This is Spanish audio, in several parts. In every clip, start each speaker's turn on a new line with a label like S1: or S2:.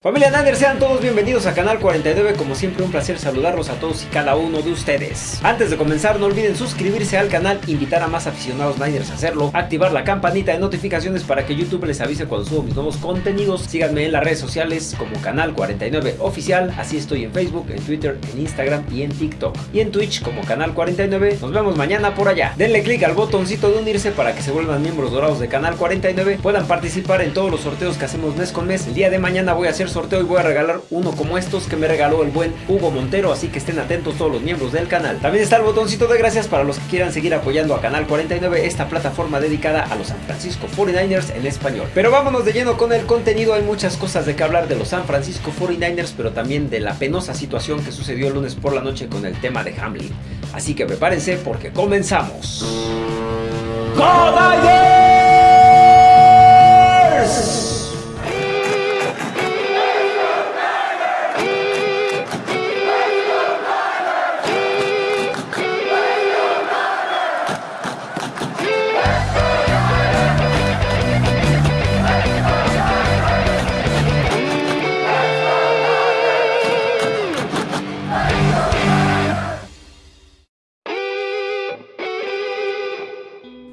S1: Familia Nader, sean todos bienvenidos a Canal 49, como siempre un placer saludarlos a todos y cada uno de ustedes. Antes de comenzar no olviden suscribirse al canal, invitar a más aficionados Niners a hacerlo, activar la campanita de notificaciones para que YouTube les avise cuando subo mis nuevos contenidos, síganme en las redes sociales como Canal 49 Oficial, así estoy en Facebook, en Twitter, en Instagram y en TikTok. Y en Twitch como Canal 49, nos vemos mañana por allá. Denle click al botoncito de unirse para que se vuelvan miembros dorados de Canal 49, puedan participar en todos los sorteos que hacemos mes con mes. El día de mañana voy a hacer sorteo y voy a regalar uno como estos que me regaló el buen Hugo Montero, así que estén atentos todos los miembros del canal. También está el botoncito de gracias para los que quieran seguir apoyando a Canal 49, esta plataforma dedicada a los San Francisco 49ers en español. Pero vámonos de lleno con el contenido, hay muchas cosas de que hablar de los San Francisco 49ers, pero también de la penosa situación que sucedió el lunes por la noche con el tema de Hamlin. Así que prepárense porque comenzamos. ¡Go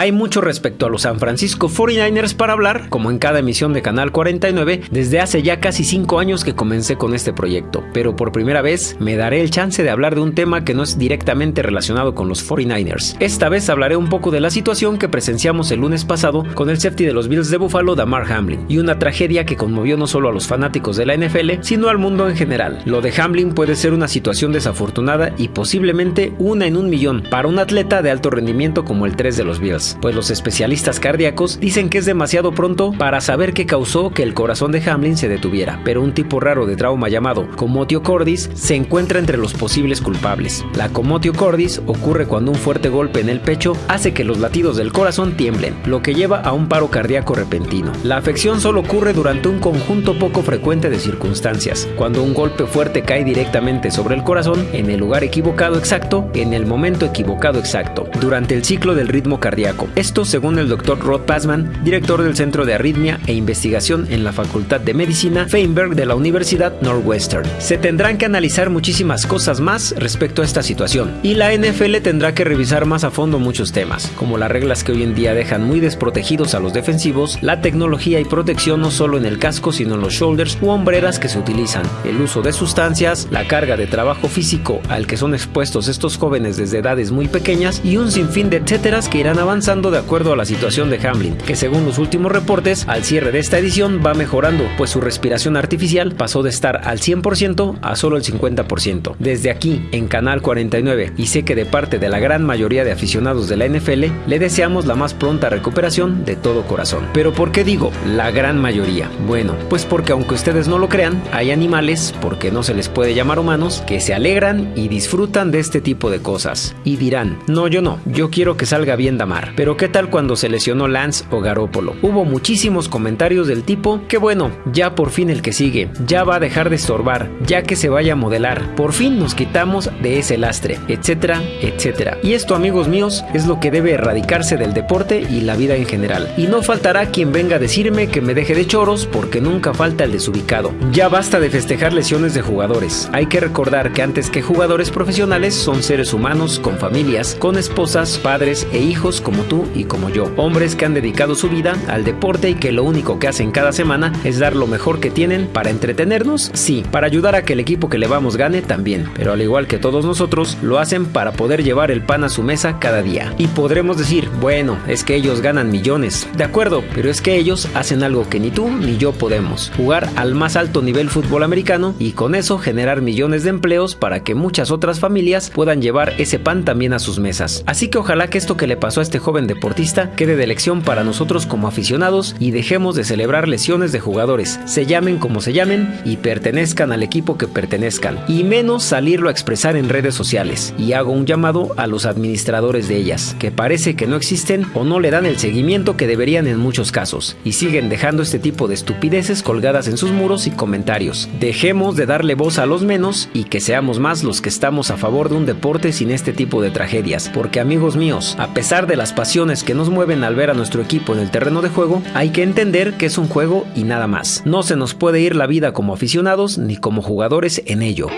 S1: Hay mucho respecto a los San Francisco 49ers para hablar, como en cada emisión de Canal 49, desde hace ya casi 5 años que comencé con este proyecto, pero por primera vez me daré el chance de hablar de un tema que no es directamente relacionado con los 49ers. Esta vez hablaré un poco de la situación que presenciamos el lunes pasado con el safety de los Bills de Buffalo, Damar Hamlin, y una tragedia que conmovió no solo a los fanáticos de la NFL, sino al mundo en general. Lo de Hamlin puede ser una situación desafortunada y posiblemente una en un millón para un atleta de alto rendimiento como el 3 de los Bills pues los especialistas cardíacos dicen que es demasiado pronto para saber qué causó que el corazón de Hamlin se detuviera, pero un tipo raro de trauma llamado comotio cordis se encuentra entre los posibles culpables. La comotio cordis ocurre cuando un fuerte golpe en el pecho hace que los latidos del corazón tiemblen, lo que lleva a un paro cardíaco repentino. La afección solo ocurre durante un conjunto poco frecuente de circunstancias, cuando un golpe fuerte cae directamente sobre el corazón en el lugar equivocado exacto, en el momento equivocado exacto, durante el ciclo del ritmo cardíaco esto según el doctor Rod Passman, director del Centro de Arritmia e Investigación en la Facultad de Medicina Feinberg de la Universidad Northwestern. Se tendrán que analizar muchísimas cosas más respecto a esta situación y la NFL tendrá que revisar más a fondo muchos temas, como las reglas que hoy en día dejan muy desprotegidos a los defensivos, la tecnología y protección no solo en el casco sino en los shoulders u hombreras que se utilizan, el uso de sustancias, la carga de trabajo físico al que son expuestos estos jóvenes desde edades muy pequeñas y un sinfín de etcéteras que irán avanzando de acuerdo a la situación de Hamlin, que según los últimos reportes, al cierre de esta edición va mejorando, pues su respiración artificial pasó de estar al 100% a solo el 50%. Desde aquí, en Canal 49, y sé que de parte de la gran mayoría de aficionados de la NFL, le deseamos la más pronta recuperación de todo corazón. Pero ¿por qué digo la gran mayoría? Bueno, pues porque aunque ustedes no lo crean, hay animales, porque no se les puede llamar humanos, que se alegran y disfrutan de este tipo de cosas. Y dirán, no, yo no, yo quiero que salga bien Damar. Pero ¿qué tal cuando se lesionó Lance o Garópolo? Hubo muchísimos comentarios del tipo que bueno, ya por fin el que sigue, ya va a dejar de estorbar, ya que se vaya a modelar, por fin nos quitamos de ese lastre, etcétera, etcétera. Y esto amigos míos es lo que debe erradicarse del deporte y la vida en general. Y no faltará quien venga a decirme que me deje de choros porque nunca falta el desubicado. Ya basta de festejar lesiones de jugadores. Hay que recordar que antes que jugadores profesionales son seres humanos con familias, con esposas, padres e hijos como tú y como yo. Hombres que han dedicado su vida al deporte y que lo único que hacen cada semana es dar lo mejor que tienen para entretenernos, sí, para ayudar a que el equipo que le vamos gane también, pero al igual que todos nosotros, lo hacen para poder llevar el pan a su mesa cada día. Y podremos decir, bueno, es que ellos ganan millones, de acuerdo, pero es que ellos hacen algo que ni tú ni yo podemos, jugar al más alto nivel fútbol americano y con eso generar millones de empleos para que muchas otras familias puedan llevar ese pan también a sus mesas. Así que ojalá que esto que le pasó a este joven deportista quede de lección para nosotros como aficionados y dejemos de celebrar lesiones de jugadores, se llamen como se llamen y pertenezcan al equipo que pertenezcan, y menos salirlo a expresar en redes sociales. Y hago un llamado a los administradores de ellas, que parece que no existen o no le dan el seguimiento que deberían en muchos casos, y siguen dejando este tipo de estupideces colgadas en sus muros y comentarios. Dejemos de darle voz a los menos y que seamos más los que estamos a favor de un deporte sin este tipo de tragedias, porque amigos míos, a pesar de las pasiones que nos mueven al ver a nuestro equipo en el terreno de juego, hay que entender que es un juego y nada más. No se nos puede ir la vida como aficionados ni como jugadores en ello.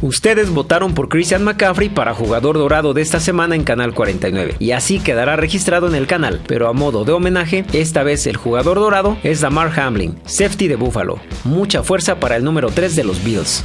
S1: Ustedes votaron por Christian McCaffrey para jugador dorado de esta semana en Canal 49 y así quedará registrado en el canal, pero a modo de homenaje, esta vez el jugador dorado es Damar Hamlin, safety de Buffalo. Mucha fuerza para el número 3 de los Bills.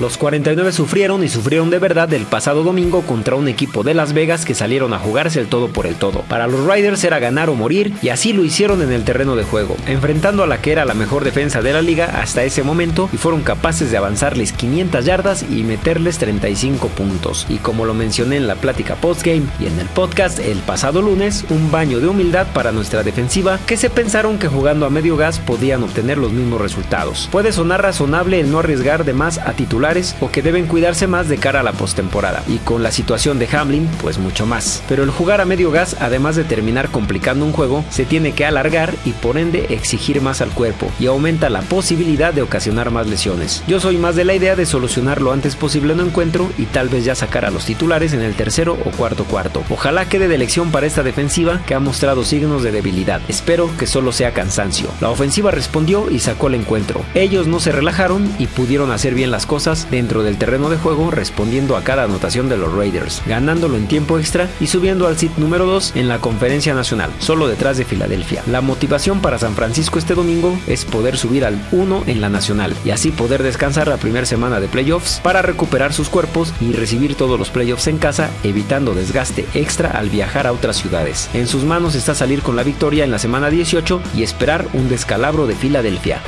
S1: Los 49 sufrieron y sufrieron de verdad el pasado domingo contra un equipo de Las Vegas que salieron a jugarse el todo por el todo. Para los Riders era ganar o morir y así lo hicieron en el terreno de juego, enfrentando a la que era la mejor defensa de la liga hasta ese momento y fueron capaces de avanzarles 500 yardas y meterles 35 puntos. Y como lo mencioné en la plática postgame y en el podcast el pasado lunes, un baño de humildad para nuestra defensiva que se pensaron que jugando a medio gas podían obtener los mismos resultados. Puede sonar razonable el no arriesgar de más a titular o que deben cuidarse más de cara a la postemporada. Y con la situación de Hamlin, pues mucho más. Pero el jugar a medio gas, además de terminar complicando un juego, se tiene que alargar y por ende exigir más al cuerpo y aumenta la posibilidad de ocasionar más lesiones. Yo soy más de la idea de solucionar lo antes posible un encuentro y tal vez ya sacar a los titulares en el tercero o cuarto cuarto. Ojalá quede de elección para esta defensiva que ha mostrado signos de debilidad. Espero que solo sea cansancio. La ofensiva respondió y sacó el encuentro. Ellos no se relajaron y pudieron hacer bien las cosas dentro del terreno de juego respondiendo a cada anotación de los Raiders, ganándolo en tiempo extra y subiendo al sit número 2 en la conferencia nacional, solo detrás de Filadelfia. La motivación para San Francisco este domingo es poder subir al 1 en la nacional y así poder descansar la primera semana de playoffs para recuperar sus cuerpos y recibir todos los playoffs en casa, evitando desgaste extra al viajar a otras ciudades. En sus manos está salir con la victoria en la semana 18 y esperar un descalabro de Filadelfia.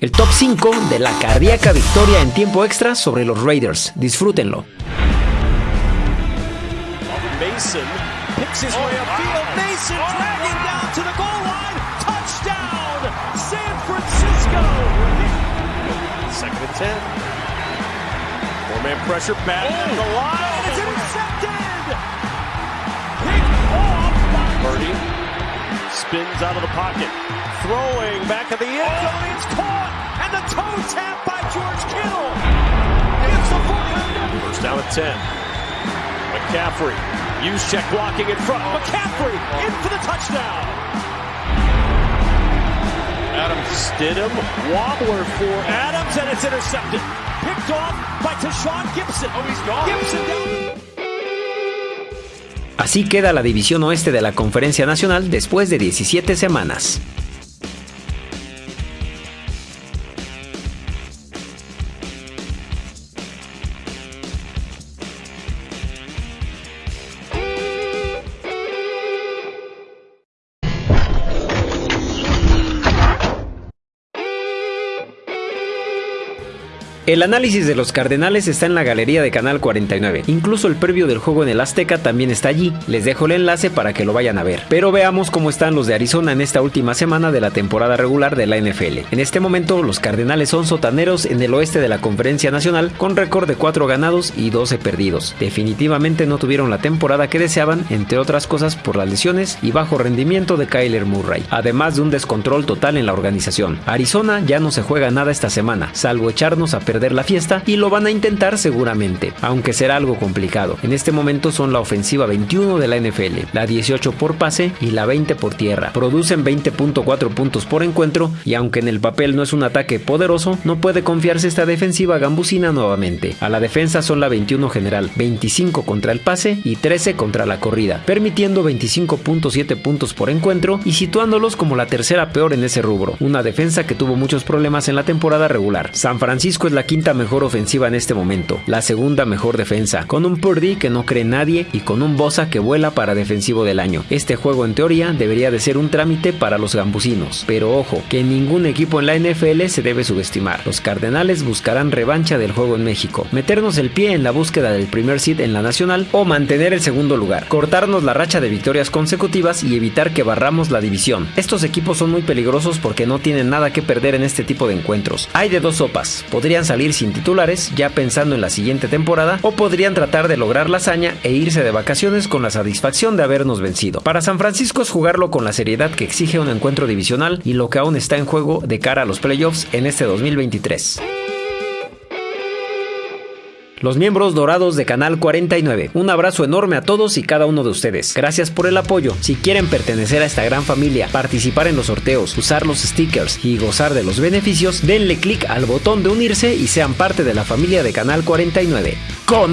S1: El top 5 de la cardíaca victoria en tiempo extra sobre los Raiders. Disfrútenlo. Mason picks his way upfield. Mason dragging down to the goal line. Touchdown, San Francisco. Second and ten. Four-man pressure back at the line. It's intercepted. Picked off by Purdy. Spins out of the pocket. Throwing back at the end zone. It's caught. And the toe tap by George Kittle. It's the 40. First down at 10. McCaffrey. Use check blocking in front. McCaffrey in for the touchdown. Adam Stidham. Wobbler for Adams, and it's intercepted. Picked off by Tashawn Gibson. Oh, he's gone. Gibson down. Así queda la división oeste de la Conferencia Nacional después de 17 semanas. El análisis de los Cardenales está en la galería de Canal 49. Incluso el previo del juego en el Azteca también está allí. Les dejo el enlace para que lo vayan a ver. Pero veamos cómo están los de Arizona en esta última semana de la temporada regular de la NFL. En este momento, los Cardenales son sotaneros en el oeste de la Conferencia Nacional con récord de 4 ganados y 12 perdidos. Definitivamente no tuvieron la temporada que deseaban, entre otras cosas por las lesiones y bajo rendimiento de Kyler Murray, además de un descontrol total en la organización. Arizona ya no se juega nada esta semana, salvo echarnos a la fiesta y lo van a intentar seguramente, aunque será algo complicado. En este momento son la ofensiva 21 de la NFL, la 18 por pase y la 20 por tierra. Producen 20.4 puntos por encuentro y aunque en el papel no es un ataque poderoso, no puede confiarse esta defensiva gambusina nuevamente. A la defensa son la 21 general, 25 contra el pase y 13 contra la corrida, permitiendo 25.7 puntos por encuentro y situándolos como la tercera peor en ese rubro. Una defensa que tuvo muchos problemas en la temporada regular. San Francisco es la quinta mejor ofensiva en este momento, la segunda mejor defensa, con un Purdy que no cree nadie y con un Bosa que vuela para defensivo del año. Este juego en teoría debería de ser un trámite para los gambusinos, pero ojo, que ningún equipo en la NFL se debe subestimar. Los Cardenales buscarán revancha del juego en México, meternos el pie en la búsqueda del primer seed en la nacional o mantener el segundo lugar, cortarnos la racha de victorias consecutivas y evitar que barramos la división. Estos equipos son muy peligrosos porque no tienen nada que perder en este tipo de encuentros. Hay de dos sopas, podrían salir sin titulares ya pensando en la siguiente temporada o podrían tratar de lograr la hazaña e irse de vacaciones con la satisfacción de habernos vencido. Para San Francisco es jugarlo con la seriedad que exige un encuentro divisional y lo que aún está en juego de cara a los playoffs en este 2023. Los miembros dorados de Canal 49. Un abrazo enorme a todos y cada uno de ustedes. Gracias por el apoyo. Si quieren pertenecer a esta gran familia, participar en los sorteos, usar los stickers y gozar de los beneficios, denle clic al botón de unirse y sean parte de la familia de Canal 49. ¡Go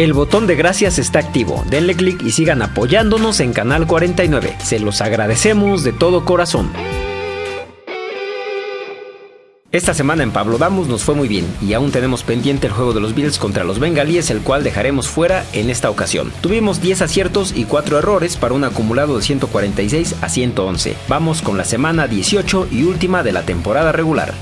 S1: El botón de gracias está activo, denle clic y sigan apoyándonos en Canal 49. Se los agradecemos de todo corazón. Esta semana en Pablo Damos nos fue muy bien y aún tenemos pendiente el juego de los Bills contra los Bengalíes, el cual dejaremos fuera en esta ocasión. Tuvimos 10 aciertos y 4 errores para un acumulado de 146 a 111. Vamos con la semana 18 y última de la temporada regular.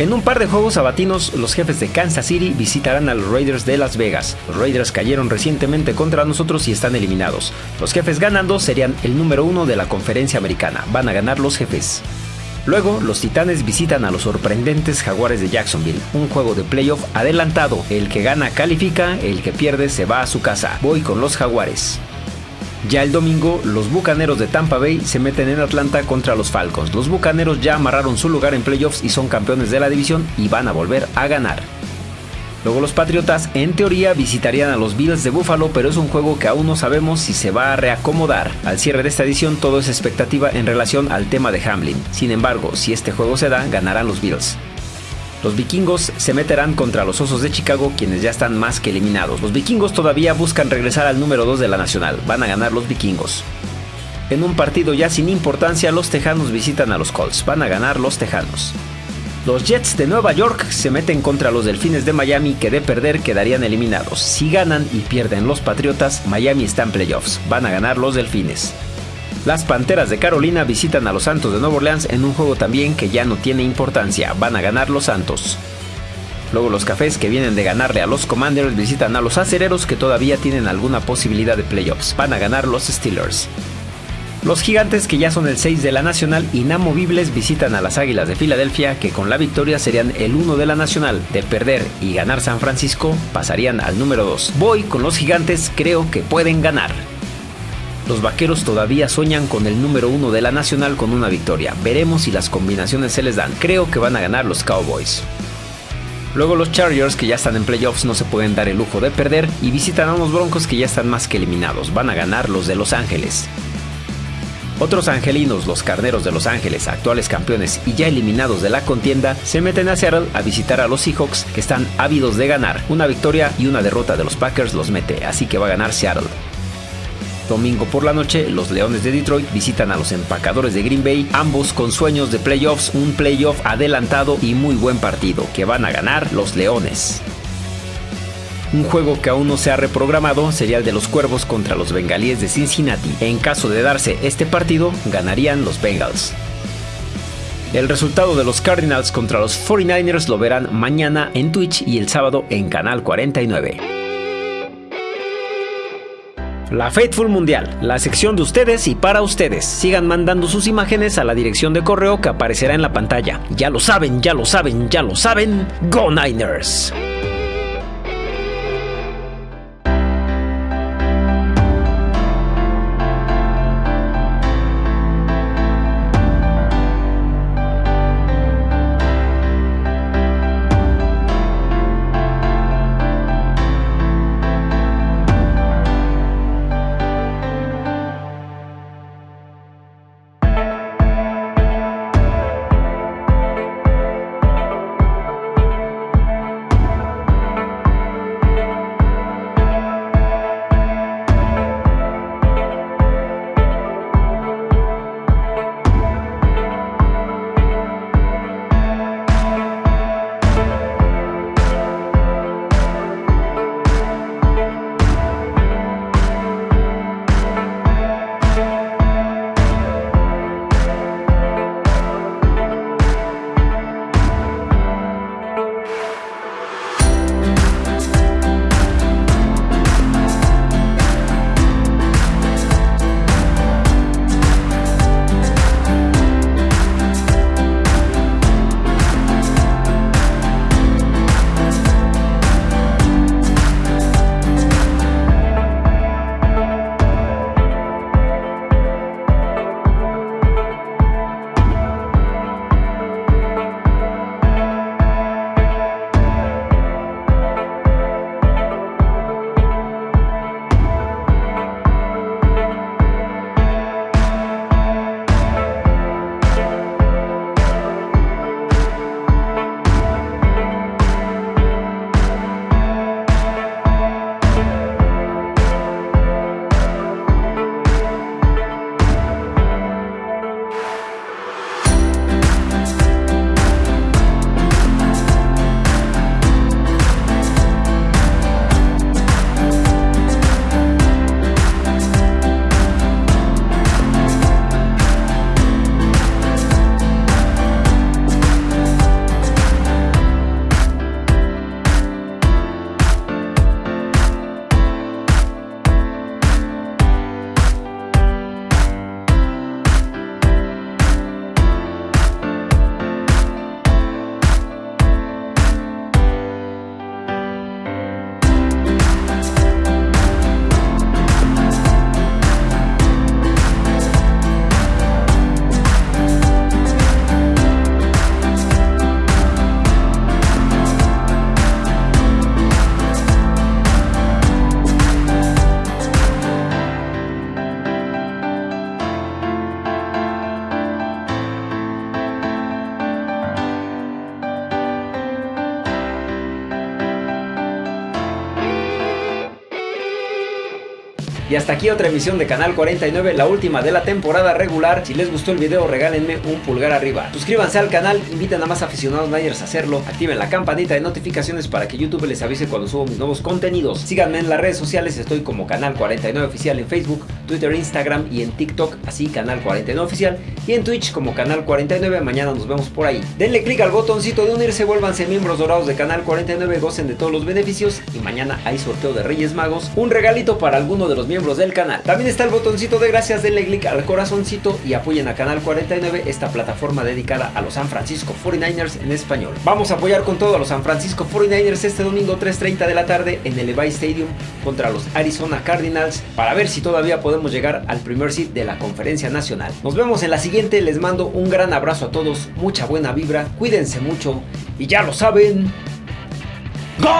S1: En un par de juegos sabatinos, los jefes de Kansas City visitarán a los Raiders de Las Vegas. Los Raiders cayeron recientemente contra nosotros y están eliminados. Los jefes ganando serían el número uno de la conferencia americana. Van a ganar los jefes. Luego, los Titanes visitan a los sorprendentes Jaguares de Jacksonville, un juego de playoff adelantado. El que gana califica, el que pierde se va a su casa. Voy con los Jaguares. Ya el domingo, los Bucaneros de Tampa Bay se meten en Atlanta contra los Falcons. Los Bucaneros ya amarraron su lugar en playoffs y son campeones de la división y van a volver a ganar. Luego los Patriotas en teoría visitarían a los Bills de Buffalo, pero es un juego que aún no sabemos si se va a reacomodar. Al cierre de esta edición todo es expectativa en relación al tema de Hamlin. Sin embargo, si este juego se da, ganarán los Bills. Los vikingos se meterán contra los Osos de Chicago, quienes ya están más que eliminados. Los vikingos todavía buscan regresar al número 2 de la nacional. Van a ganar los vikingos. En un partido ya sin importancia, los Tejanos visitan a los Colts. Van a ganar los Tejanos. Los Jets de Nueva York se meten contra los Delfines de Miami que de perder quedarían eliminados. Si ganan y pierden los Patriotas, Miami está en playoffs. Van a ganar los Delfines. Las Panteras de Carolina visitan a los Santos de Nueva Orleans en un juego también que ya no tiene importancia, van a ganar los Santos. Luego los Cafés que vienen de ganarle a los Commanders visitan a los Acereros que todavía tienen alguna posibilidad de playoffs, van a ganar los Steelers. Los gigantes que ya son el 6 de la nacional inamovibles visitan a las Águilas de Filadelfia que con la victoria serían el 1 de la nacional. De perder y ganar San Francisco pasarían al número 2. Voy con los gigantes, creo que pueden ganar. Los vaqueros todavía sueñan con el número uno de la nacional con una victoria. Veremos si las combinaciones se les dan. Creo que van a ganar los Cowboys. Luego los Chargers que ya están en playoffs no se pueden dar el lujo de perder y visitan a unos Broncos que ya están más que eliminados. Van a ganar los de Los Ángeles. Otros angelinos, los Carneros de Los Ángeles, actuales campeones y ya eliminados de la contienda, se meten a Seattle a visitar a los Seahawks que están ávidos de ganar. Una victoria y una derrota de los Packers los mete, así que va a ganar Seattle. Domingo por la noche, los Leones de Detroit visitan a los empacadores de Green Bay, ambos con sueños de playoffs, un playoff adelantado y muy buen partido, que van a ganar los Leones. Un juego que aún no se ha reprogramado sería el de los Cuervos contra los Bengalíes de Cincinnati. En caso de darse este partido, ganarían los Bengals. El resultado de los Cardinals contra los 49ers lo verán mañana en Twitch y el sábado en Canal 49. La Faithful Mundial, la sección de ustedes y para ustedes. Sigan mandando sus imágenes a la dirección de correo que aparecerá en la pantalla. Ya lo saben, ya lo saben, ya lo saben. Go Niners. Y hasta aquí otra emisión de Canal 49, la última de la temporada regular. Si les gustó el video, regálenme un pulgar arriba. Suscríbanse al canal, inviten a más aficionados Niners a hacerlo. Activen la campanita de notificaciones para que YouTube les avise cuando subo mis nuevos contenidos. Síganme en las redes sociales, estoy como Canal 49 Oficial en Facebook, Twitter, Instagram y en TikTok, así Canal 49 Oficial. Y en Twitch como Canal 49, mañana nos vemos por ahí. Denle click al botoncito de unirse, vuélvanse miembros dorados de Canal 49, gocen de todos los beneficios y mañana hay sorteo de Reyes Magos, un regalito para alguno de los miembros del canal. También está el botoncito de gracias, denle click al corazoncito y apoyen a Canal 49, esta plataforma dedicada a los San Francisco 49ers en español. Vamos a apoyar con todo a los San Francisco 49ers este domingo 3.30 de la tarde en el Levi Stadium contra los Arizona Cardinals para ver si todavía podemos llegar al primer seed de la conferencia nacional. Nos vemos en la siguiente, les mando un gran abrazo a todos, mucha buena vibra, cuídense mucho y ya lo saben. ¡Go